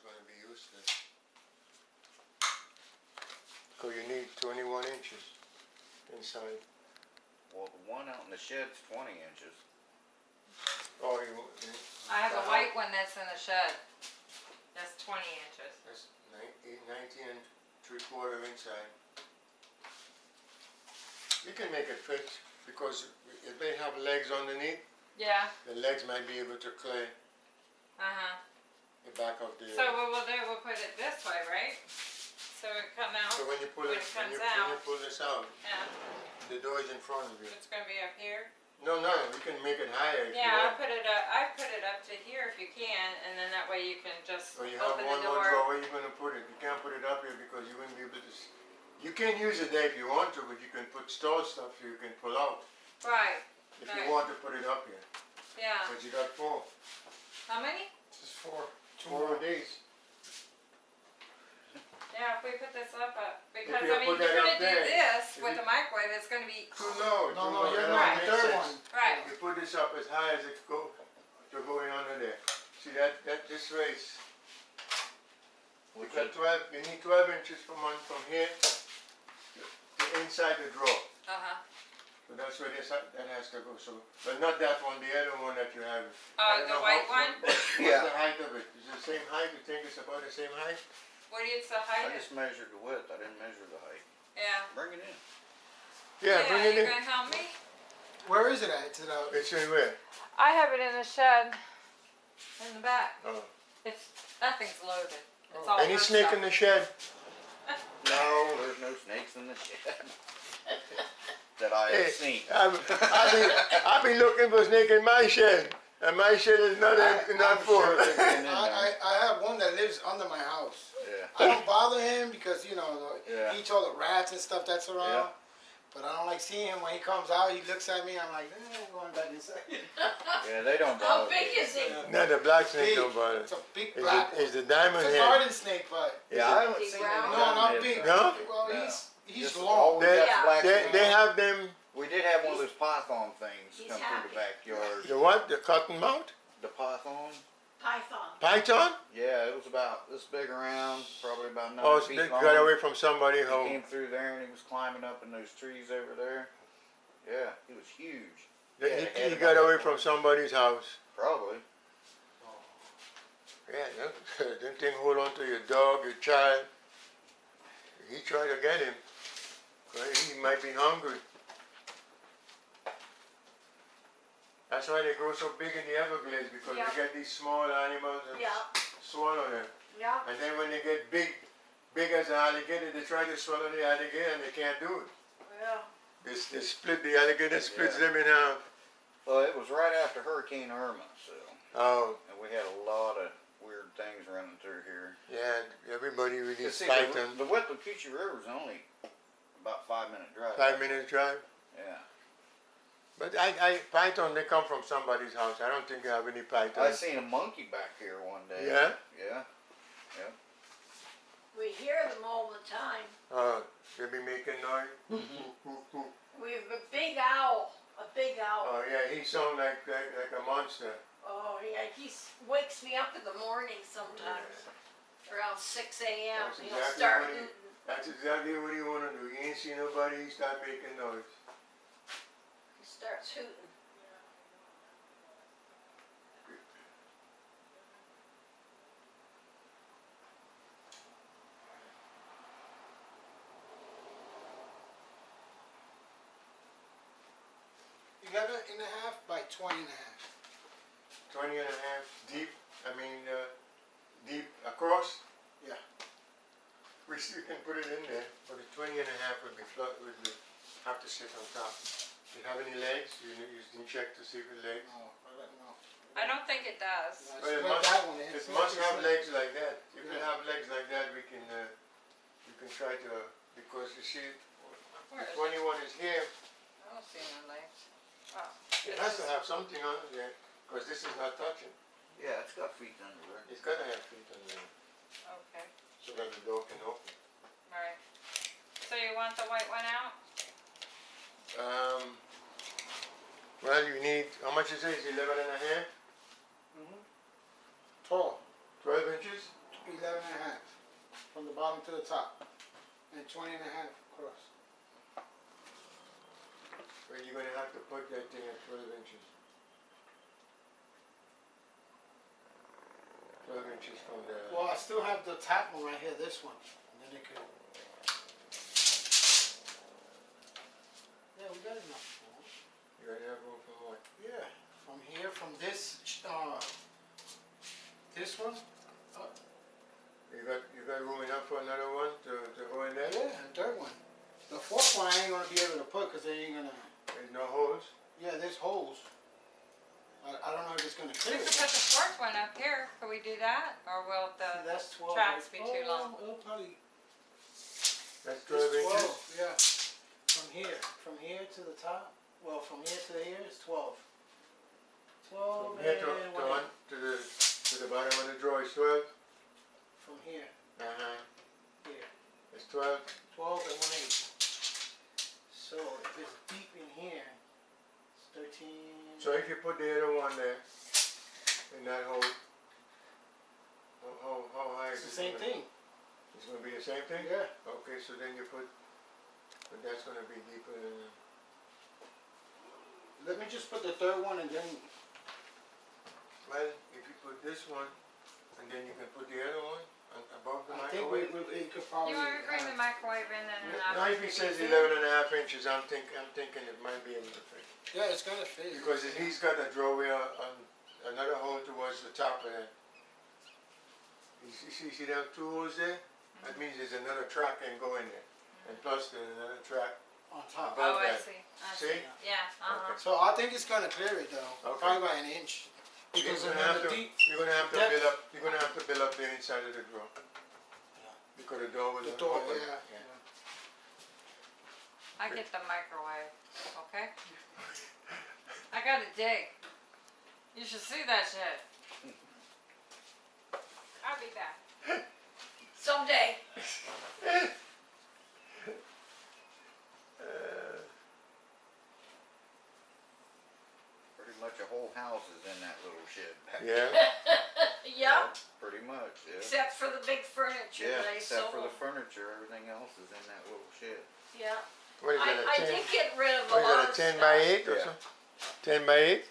is going to be useless. So you need 21 inches inside. Well, the one out in the shed's 20 inches. Oh, you. I have a uh-huh. white one that's in the shed. That's 20 inches. That's 19, 19 and three quarter inside. You can make it fit because it may have legs underneath. Yeah. The legs might be able to clear. Uh huh the back of the. So what we'll do, we'll put it this way, right? So it come out, So when you pull when it, it when you, comes when you pull this out, yeah, the door is in front of you. it's gonna be up here. No, no, you can make it higher if you Yeah, I want. put it up, I put it up to here if you can, and then that way you can just So you have open one more drawer, where you gonna put it? You can't put it up here because you wouldn't be able to, you can use it there if you want to, but you can put store stuff you can pull out. Right, If Right. you want to put it up here, yeah. but you got four, How many? This is four. Two four more. of these. Yeah, if we put this up, up, because you I mean, put you're that gonna do there, this if with you- the microwave, it's gonna be, Too low, No, no, you're that not. don't The third one. right, You put this up as high as it go, to going under there. See that, that, this race, We got twelve, you need twelve inches from on, from here to inside the drawer. uh-huh. So that's where this, that has to go, so, but not that one, the other one that you have. I Uh, don't the know white how- one? What's Yeah. the height of it? Is it the same height? You think it's about the same height? What is the height? I height? just measured the width, I didn't measure the height. Yeah. Bring it in. Yeah, bring it you in. gonna help me? Where is it at? It's at, uh, It's in where? I have it in the shed, in the back. Oh. It's, nothing's loaded. It's Oh. all Any snake stuff. in the shed? No, there's no snakes in the shed. That I have seen. I, I be, I be looking for a snake in my shed, and my shed is not, in- not I'm full. sure they've been in I, I, have one that lives under my house. Yeah. I don't bother him because, you know, the- Yeah. he eats all the rats and stuff that's around. Yeah. But I don't like seeing him when he comes out, he looks at me, I'm like, eh, I'm going back inside. Yeah, they don't How bother big me. is he? No, the black snake Big. don't bother. It's a big black it, one. is the diamond It's a head? garden snake, but Yeah, I haven't Big seen round? any No, not there, big. so- No? Well, No. he's he's Just long. all we got Yeah. black They, they have them, We did have one of those python things He's come through the backyard. the what, the cottonmouth. The python? Python. Python? Yeah, it was about this big around, probably about nine Oh, so feet they long. got away from somebody He home. came through there and he was climbing up in those trees over there. Yeah, he was huge. They- Yeah, He, he got away from somebody's house. Probably. Oh. Yeah, that, that thing hold on to your dog, your child. He tried to get him. Right, He might be hungry. That's why they grow so big in the Everglades because Yeah. they get these small animals and Yeah, swallow them. yeah. And then when they get big, big as an alligator, they try to swallow the alligator and they can't do it. Yeah. They, s- they split the alligator, splits Yeah. them in half. Well, it was right after Hurricane Irma, so Oh, and we had a lot of weird things running through here. yeah, everybody You really see, fight the, them. the width of River is only about five minute drive. Five minutes drive. Yeah. But I, I, python, they come from somebody's house. I don't think you have any pythons. I python. seen a monkey back here one day. Yeah? Yeah. Yeah. We hear them all the time. Uh, they be making noise. Mm-hmm. We have a big owl, a big owl. Oh yeah, he sound like, like, like a monster. Oh, yeah, he wakes me up in the morning sometimes, around six AM. He'll exactly start, what he- hooting. That's exactly what he wanna do. He ain't see nobody, he start making noise. he starts hooting. Eleven and a half by twenty and a half. Twenty and a half deep, I mean, uh, deep across. Yeah. We still can put it in there, but the twenty and a half would be flat, would be, have to sit on top. Do you have any legs? You, you didn't check to see the legs? No, I don't know. I don't think it does. I Well, it must- that one. It must have you legs like that. If it have legs like that, we can, uh, we can try to, because you see, Where the is twenty-one is here. I don't see no legs. Oh. It has to have something on it there, because this is not touching. Yeah, it's got feet under it. It's gotta have feet on it. Okay, so that the door can open. alright. So you want the white one out? Um, well, you need, how much is it? Is it eleven and a half? Mhm. Tall, Twelve inches? eleven and a half, from the bottom to the top, and twenty and a half across. But you're gonna have to put that thing at twelve inches. Twelve inches from the. Well, I still have the top one right here, this one, and then it could. Yeah, we got enough. gonna have room for what? Yeah, from here, from this, uh, this one, You got, you got room enough for another one to, to go in there? yeah, and third one. The fourth one I ain't gonna be able to put, cause they ain't gonna, There's no holes? yeah, there's holes. I, I don't know if it's gonna We clear could put the fourth one up here. Could we do that? Or will See, the, That's twelve. tracks be too Oh, long? It'll probably, That's it's twelve inches? twelve, yeah. From here, from here to the top, well, from here to here is twelve. Twelve From here to, to one one, to the, to the bottom of the drawer is twelve? from here, Uh-huh. here, It's twelve? twelve and one eighth. So if it's deep in here, it's thirteen. So if you put the other one there, in that hole, how, how, how high It's the same gonna- thing, It's gonna be the same thing? yeah. Okay, so then you put, but that's gonna be deeper than, Let me just put the third one and then, well, if you put this one, and then you can put the other one uh, above the I think we, microwave. we, could probably. you wanna bring the microwave in and then Now, after if he we says get eleven and a half inches, I'm think, I'm thinking it might be able to fit. Yeah, it's gonna fit. Because if he's got a drawway on, on another hole towards the top of it. You see, see, see them two holes there? That means there's another track can go in there. And plus there's another track. On top. above Oh, I that. see, I See? see. Yeah, uh-huh. So I think it's gonna clear it though, Okay. probably by an inch. You're Because gonna have to, you're gonna have to depth. build up, you're gonna have to build up the inside of the drawer. Because the door was the door, open. yeah. I get the microwave, okay? I gotta dig. You should see that shit. I'll be back. Someday. Uh, Pretty much a whole house is in that little shed back Yeah, Yep, Pretty much, yeah. except for the big furniture Yeah, that I except for the furniture, everything else is in that little shed. Yeah, what is I, that, a I ten, did get rid of a what is lot that, a of ten by stuff. eight or Yeah. something? Ten by eight?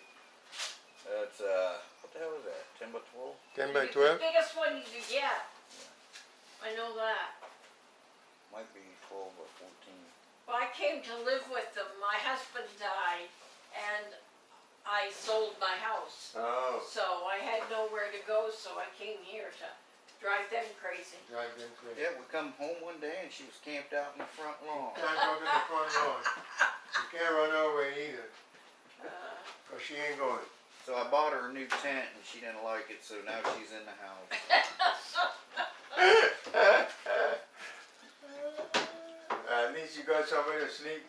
That's, uh, what the hell is that, ten by twelve? Ten by The- twelve? The biggest one you could get. I know that. Might be twelve or fourteen. Well, I came to live with them. My husband died and I sold my house. Oh, So I had nowhere to go, so I came here to drive them crazy. drive them crazy. Yeah, we come home one day and she was camped out in the front lawn. Can't go to the front lawn. You can't run over either, Uh, cause she ain't going. So I bought her a new tent and she didn't like it, so now she's in the house. At least you got somewhere to sleep.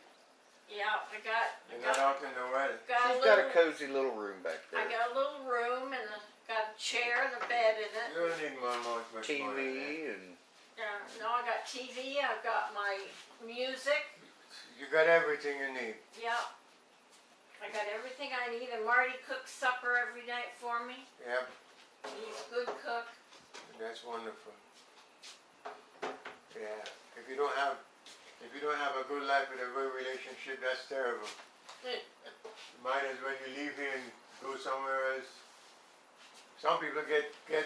yeah, I got, I You're not got, out in the weather. got a She's got a little, cozy little room back there. I there. got a little room and a- got a chair and a bed in it. You don't need much, much, much more. TV eh? and Yeah, no, I got TV, I've got my music, You got everything you need. Yep. I got everything I need and Marty cooks supper every night for me. Yep, He's a good cook. that's wonderful. Yeah, if you don't have, if you don't have a good life and a good relationship, that's terrible. Might as well you leave here and go somewhere else. Some people get, get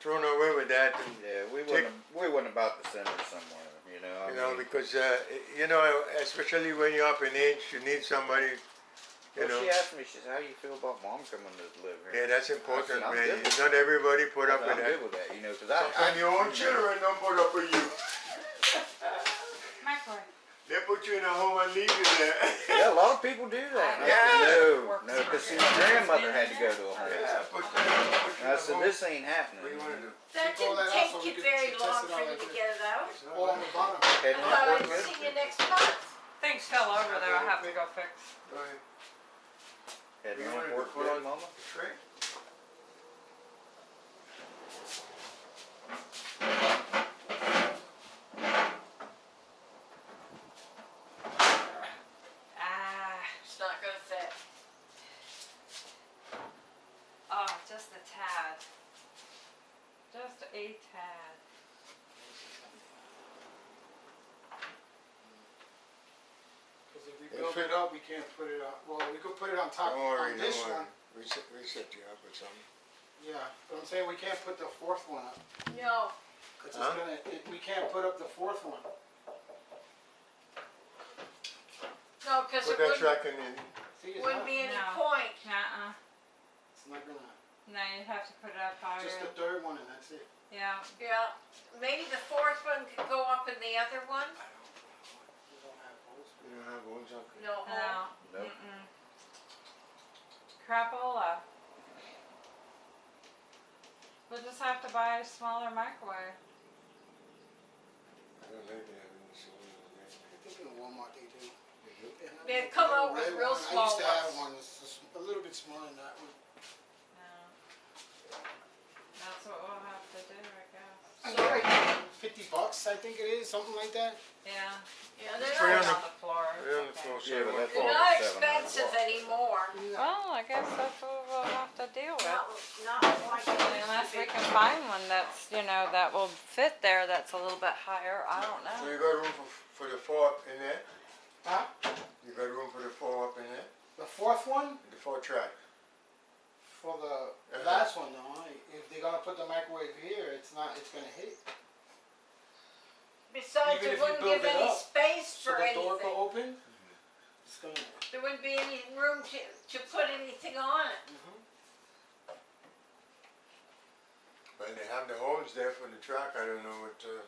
thrown away with that and yeah, we Take- wasn't we wasn't about to send her somewhere, you know. I You know, mean, because, uh, you know, especially when you're up in age, you need somebody, you well, know. she asked me, she said, "How do you feel about mom coming to live here?" Yeah, that's important, I'm man. Not everybody put up said, with I'm that. good with that, you know, because I, I your own children don't put up with you. Microwave. They put you in a home and leave you there. Yeah, a lot of people do that. I Yeah. said, no, no, because see, my grandmother had to go to a home. Yeah, put you, put you I said, home. this ain't happening. What do you wanna do? That didn't that take you very long for you to get it out. It's not Oh, on the bottom. Heading Well, I work good? see you next month. Things fell over there, I have to go fix. Go ahead. Heading You up wanted to work put good, on- mama? Tray? Ah, It's not gonna fit. oh, just a tad. Just a tad. we build it up, we can't put it up, well, we could put it on top, Don't worry, on don't this worry. one. We set, we set you up with something. Yeah, but I'm saying we can't put the fourth one up, No, cause it's Huh? gonna, it, we can't put up the fourth one. no, cause Put it that wouldn't, tracking in. See, it's wouldn't not, be any No. point. Uh-uh. it's not gonna, No, you'd have to put it up higher. just the third one and that's it. Yeah. Yeah, maybe the fourth one could go up in the other one? I don't we don't have holes You don't have one something. No, No. Nope. Mm-mm. Crapola. We'll just have to buy a smaller microwave. I don't know if they have any smaller than that. I think in Walmart they do. They do? I They come out with real one- small I used to have ones. one, it's just a little bit smaller than that one. Yeah. That's what we'll have to do, I guess. And they're like Fifty bucks, I think it is, something like that. Yeah. yeah, they're not, on on the floor. Put it on the okay. floor, Yeah, but that's it they're all not seven hundred expensive watts. anymore. Well, I guess that's what we'll have to deal with. Not, not like it used Unless to we be. can find one that's, you know, that will fit there, that's a little bit higher, I don't know. So know. you got room for, for the four up in there? Huh? You got room for the four up in there? The fourth one, The four track? for the Uh-huh. last one though, I- if they're gonna put the microwave here, it's not, it's gonna hit. Besides, even it if you wouldn't build give it any up, space So for the door anything. go open, it's gonna, There wouldn't be any room to, to put anything on it. But they have the holes there for the track, I don't know what, uh,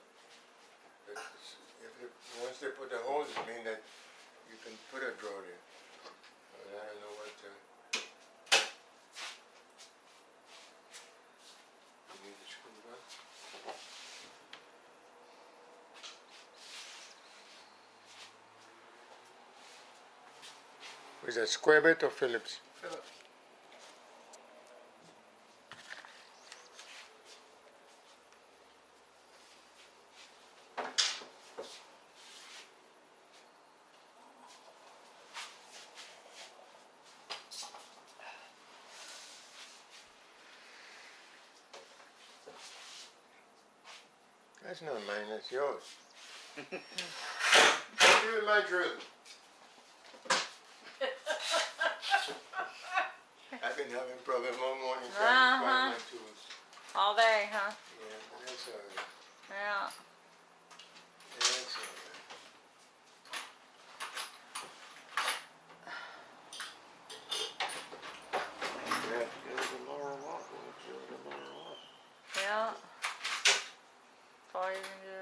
it's- if, it- once they put the holes, it mean that you can put a drawer there. But I don't know what, uh. You need the screwdriver? Is that square bit or Phillips? Philip, That's not mine, that's yours. Give me my drill. I've been having problems all morning trying to find uh-huh. my tools. All day, huh? Yeah, but that's alright. Yeah. That's alright. Yeah, go to Laurel Walk, we'll go to Laurel Walk. Yeah. That's all you can do.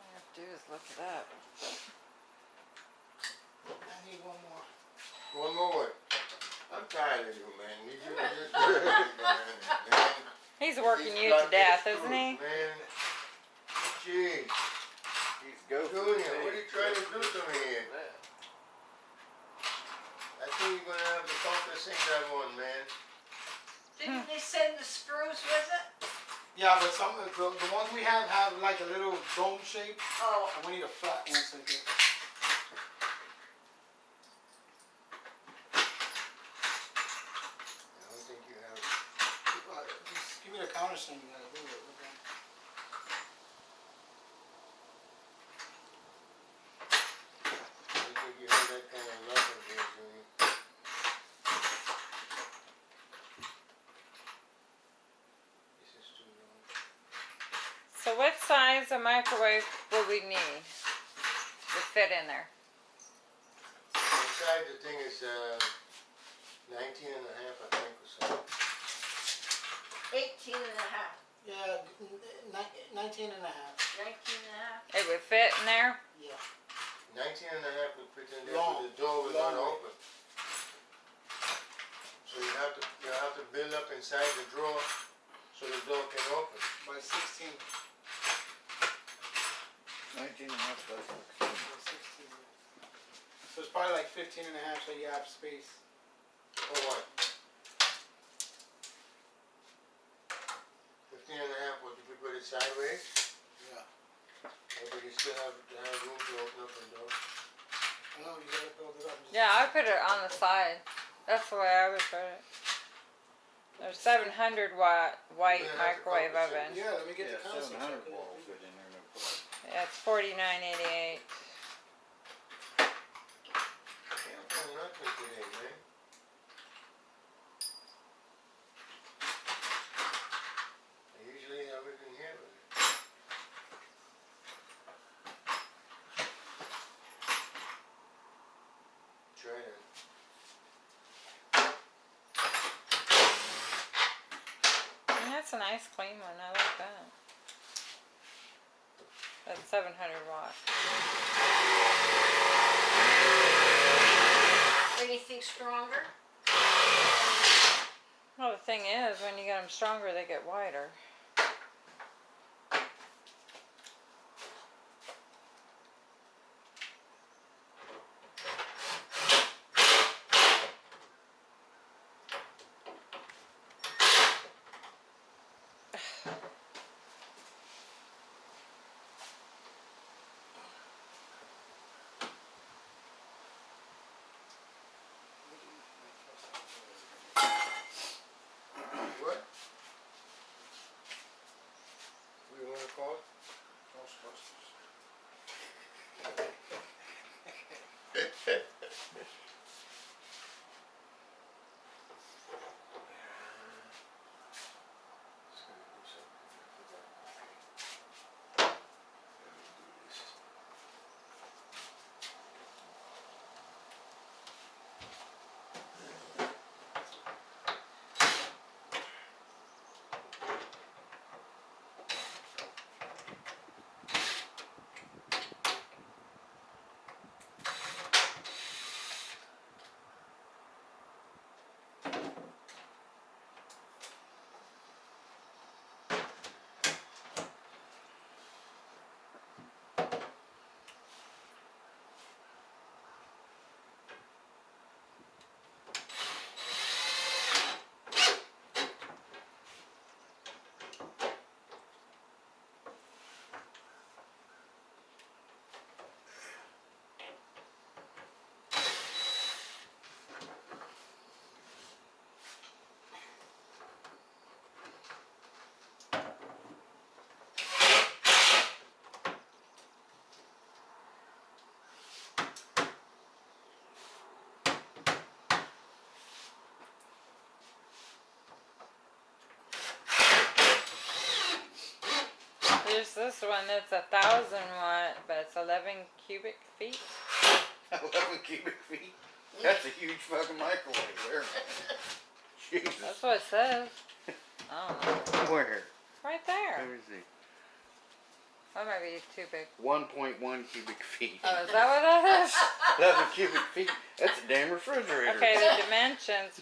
All I have to do is look it up. I need one more. One more what? I'm tired of you, man. You do this, man. He's working He's you to got death, this isn't he? tools, Man, jeez. He's go. Junior, what are you trying to do to me here? Yeah. I think you're gonna have the toughest things I want, man. Didn't they send the screws with it? Yeah, but some of the, the ones we have have like a little dome shape, Oh, and we need a flat one so that. I don't think you have. Uh, just give me the countersink, you gotta do it with them. I don't think you have that kind of luck in here, Junior. This is too long. So what size of microwave will we need to fit in there? Inside the thing is, uh, nineteen and a half, I think, or so. half. Yeah, 19 and a half. 19 and a half. It would fit in there? yeah. 19 and a half would fit in there, Long, but the door was not open. So you have to, you have to build up inside the drawer, so the door can open. By sixteen, Nineteen and a half by sixteen. by sixteen. So it's probably like 15 and a half, so you have space. For what? Fifteen and a half, what, if you put it sideways? Yeah. Or do you still have, to have room to open up the door? No, you gotta build it up. Yeah, I put it on the side. That's the way I would put it. There's seven hundred watt white Yeah, microwave oven. Yeah, let me get Yeah, the console. seven hundred watt will fit in there, no problem. Yeah, it's forty nine 700 watt. Anything stronger? Well, the thing is, when you get them stronger, they get wider. There's this one that's a thousand watt, but it's eleven cubic feet. Eleven cubic feet? That's a huge fucking microwave there. Jesus. That's what it says. I don't know. Where? Right there. Let me see. That might be too big. One point one cubic feet. Oh, is that what that is? Eleven cubic feet. That's a damn refrigerator. Okay, the dimensions.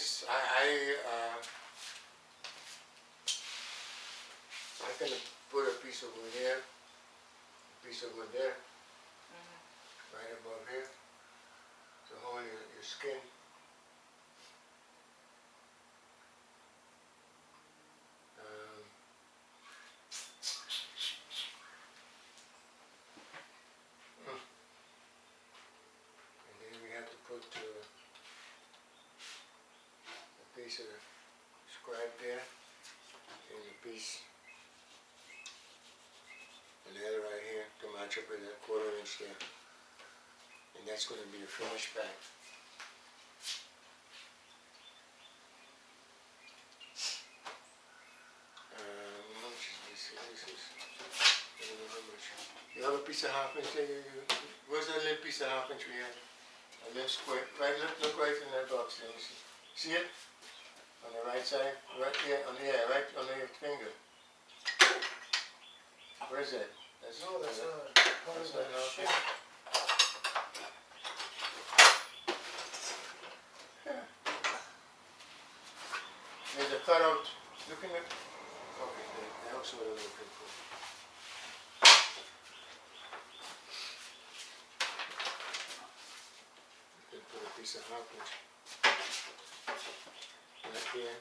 Is, I, I, uh, I can put a piece of wood here, a piece of wood there, right above here, to hold your, your skin. Um, mm. And then we have to put uh, a piece of scribe there, and a piece and the other right here to match up with that inch there. And that's gonna be the finished uh, this? This how much. You have a piece of half inch where's that little piece of half inch we had? A little square, right, look, look right in that box see, see it? On the right side, right there, on the, yeah, right under your finger. Where's that? No, that's that- not, that's not shape. inch. There's a cutout, looking at, okay, that's what I'm looking for. You can put a piece of inch. Right here.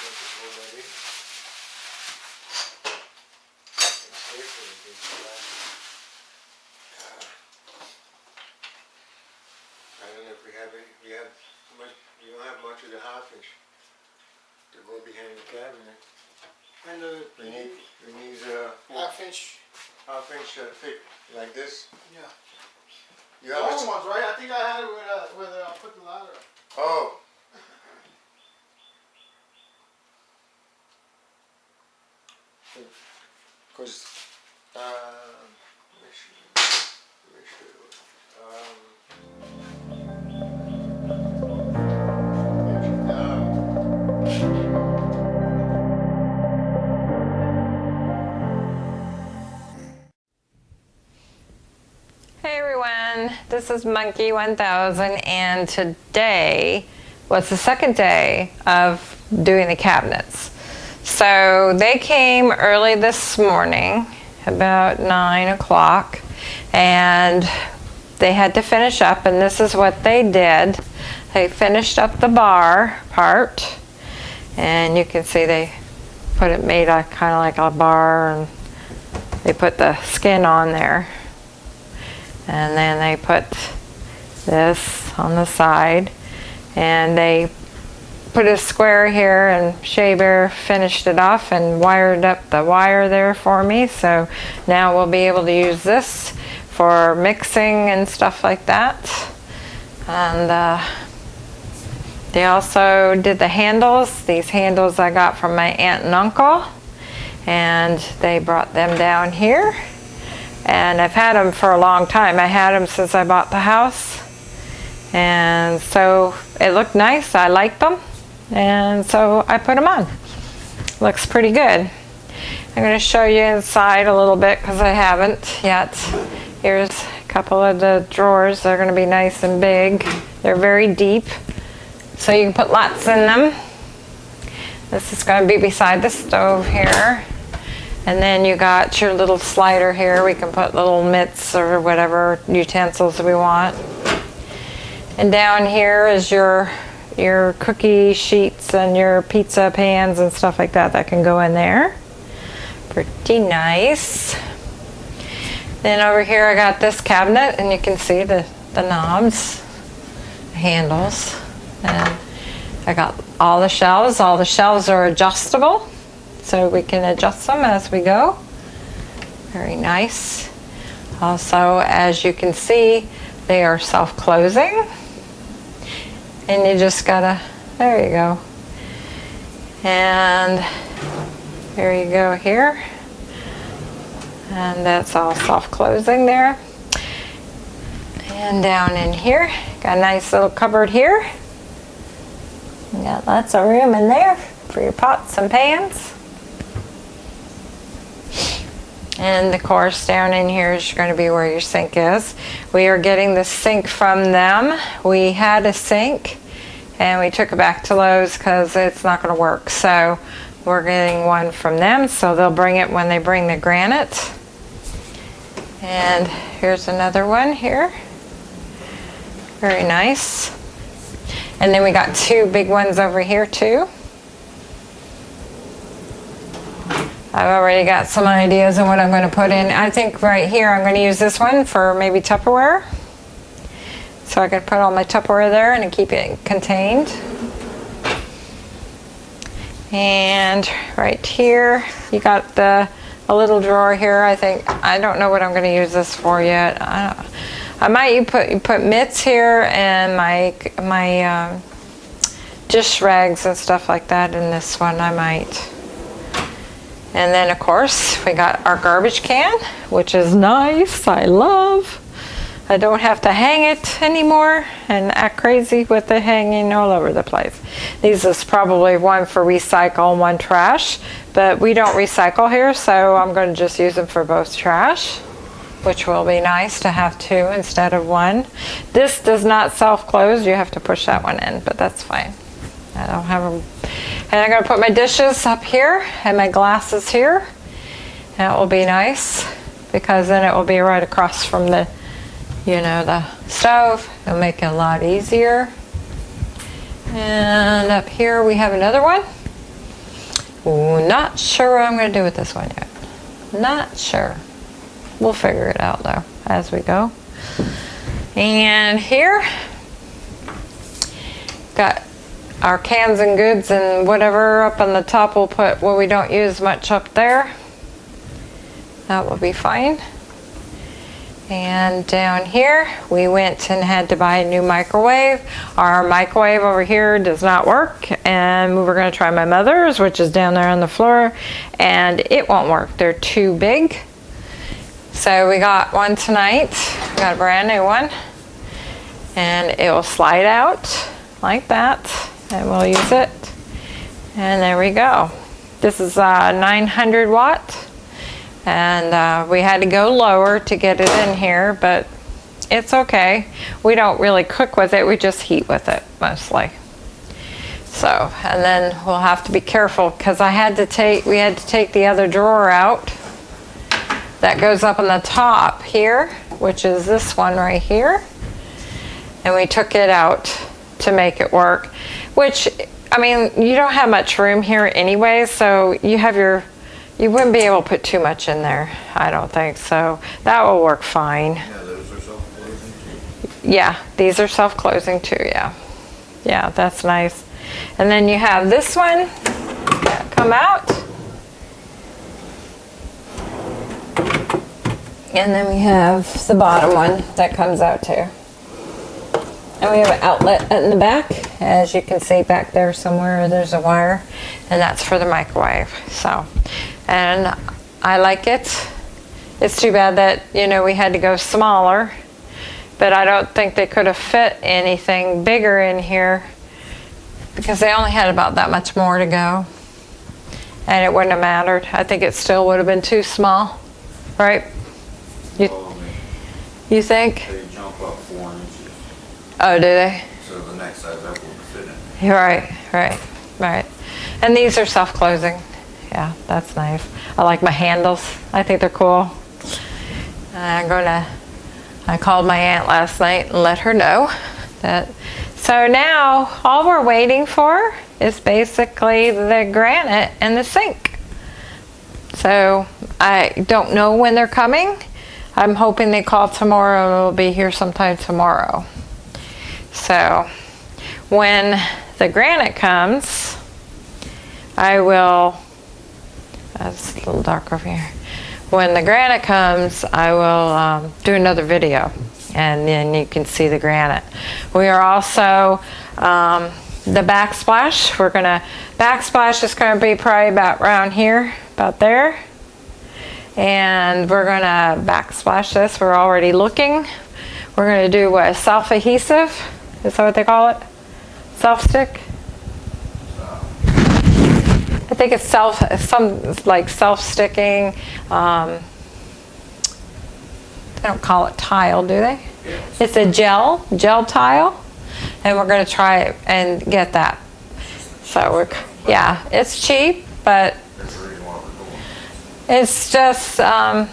Make it hold that in. And staple it against the back. Ah. I don't know if we have any, we have much, we don't have much of the half inch to go behind the cabinet. And the, We need, we need, uh, half inch, half inch uh, thick, like this. yeah. You The have ones, right? I think I had it with, uh, with, uh, put the ladder oh. This is Monkey 1000 and today was the second day of doing the cabinets. So they came early this morning, about 9 o'clock, and they had to finish up and this is what they did. They finished up the bar part and you can see they put it made a kind of like a bar and they put the skin on there and then they put this on the side. And they put a square here and Shea Bear finished it off and wired up the wire there for me. So now we'll be able to use this for mixing and stuff like that. And uh, they also did the handles. These handles I got from my aunt and uncle. And they brought them down here and I've had them for a long time. I had them since I bought the house. And so it looked nice. I liked them. And so I put them on. Looks pretty good. I'm going to show you inside a little bit because I haven't yet. Here's a couple of the drawers. They're going to be nice and big. They're very deep. So you can put lots in them. This is going to be beside the stove here. And then you got your little slider here. We can put little mitts or whatever utensils we want. And down here is your your cookie sheets and your pizza pans and stuff like that that can go in there. Pretty nice. Then over here I got this cabinet and you can see the, the knobs, the handles. And I got all the shelves. All the shelves are adjustable so we can adjust them as we go. Very nice. Also, as you can see, they are self-closing. And you just gotta, there you go. And there you go here. And that's all self-closing there. And down in here, got a nice little cupboard here. You got lots of room in there for your pots and pans. And of course, down in here is going to be where your sink is. We are getting the sink from them. We had a sink and we took it back to Lowe's because it's not going to work. So we're getting one from them. So they'll bring it when they bring the granite. And here's another one here. Very nice. And then we got two big ones over here too. I've already got some ideas on what I'm going to put in. I think right here I'm going to use this one for maybe Tupperware. So I can put all my Tupperware there and keep it contained. And right here, you got the a little drawer here. I think I don't know what I'm going to use this for yet. I, I might put put mitts here and my my um, dish rags and stuff like that in this one. I might. And then of course we got our garbage can, which is nice. I love. I don't have to hang it anymore and act crazy with it hanging all over the place. These is probably one for recycle and one trash, but we don't recycle here, so I'm going to just use them for both trash, which will be nice to have two instead of one. This does not self-close. You have to push that one in, but that's fine. I don't have them. And I'm going to put my dishes up here and my glasses here. That will be nice because then it will be right across from the you know, the stove. It'll make it a lot easier. And up here we have another one. Not sure what I'm going to do with this one yet. Not sure. We'll figure it out though as we go. And here, got our cans and goods and whatever up on the top. We'll put what we don't use much up there. That will be fine. And down here, we went and had to buy a new microwave. Our microwave over here does not work, and we were gonna try my mother's, which is down there on the floor, and it won't work. They're too big. So we got one tonight, got a brand new one, and it will slide out like that, and we'll use it. And there we go. This is a 900 watt. And uh, we had to go lower to get it in here but it's okay. We don't really cook with it. We just heat with it mostly. So and then we'll have to be careful because I had to take we had to take the other drawer out that goes up on the top here which is this one right here. And we took it out to make it work which I mean you don't have much room here anyway so you have your you wouldn't be able to put too much in there, I don't think, so that will work fine. Yeah, those are self-closing too. Yeah, these are self-closing too, yeah. Yeah, that's nice. And then you have this one come out. And then we have the bottom one that comes out too. And we have an outlet in the back. As you can see back there somewhere, there's a wire. And that's for the microwave, so and I like it. It's too bad that, you know, we had to go smaller, but I don't think they could have fit anything bigger in here because they only had about that much more to go. And it wouldn't have mattered. I think it still would have been too small, right? You, oh, mean, you think? They jump up four inches, Oh, do they? so the next size up will fit in. Right, right, right. And these are self-closing. Yeah, that's nice. I like my handles. I think they're cool. I'm gonna, I called my aunt last night and let her know that. So now all we're waiting for is basically the granite and the sink. So I don't know when they're coming. I'm hoping they call tomorrow it'll be here sometime tomorrow. So when the granite comes, I will, that's a little dark over here. when the granite comes, I will um, do another video and then you can see the granite. We are also, um, the backsplash, we're gonna, backsplash is gonna be probably about around here, about there. And we're gonna backsplash this, we're already looking. We're gonna do what, self-adhesive, is that what they call it? Self-stick? I think it's self, some, like self-sticking, um, they don't call it tile, do they? It's a gel, gel tile, and we're gonna try it and get that. So we're, yeah, it's cheap, but it's just um,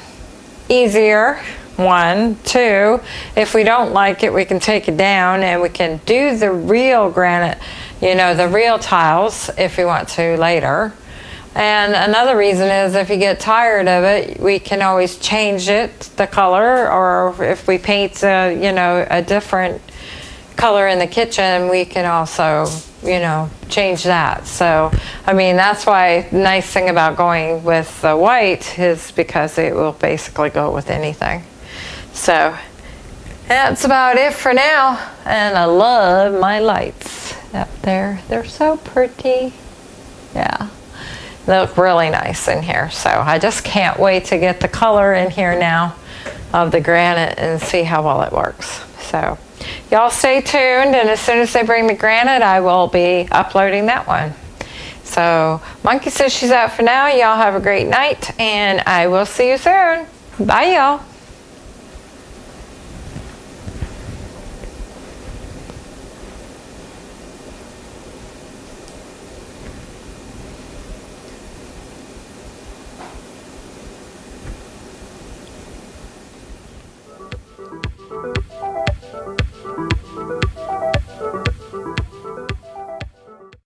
easier, one. Two, if we don't like it, we can take it down and we can do the real granite, you know, the real tiles if we want to later. And another reason is if you get tired of it, we can always change it, the color, or if we paint, a, you know, a different color in the kitchen, we can also, you know, change that. So, I mean, that's why the nice thing about going with the white is because it will basically go with anything. So, that's about it for now. And I love my lights up there. They're so pretty. Yeah. They look really nice in here. So I just can't wait to get the color in here now of the granite and see how well it works. So y'all stay tuned and as soon as they bring the granite, I will be uploading that one. So Monkey says she's out for now. Y'all have a great night and I will see you soon. Bye y'all.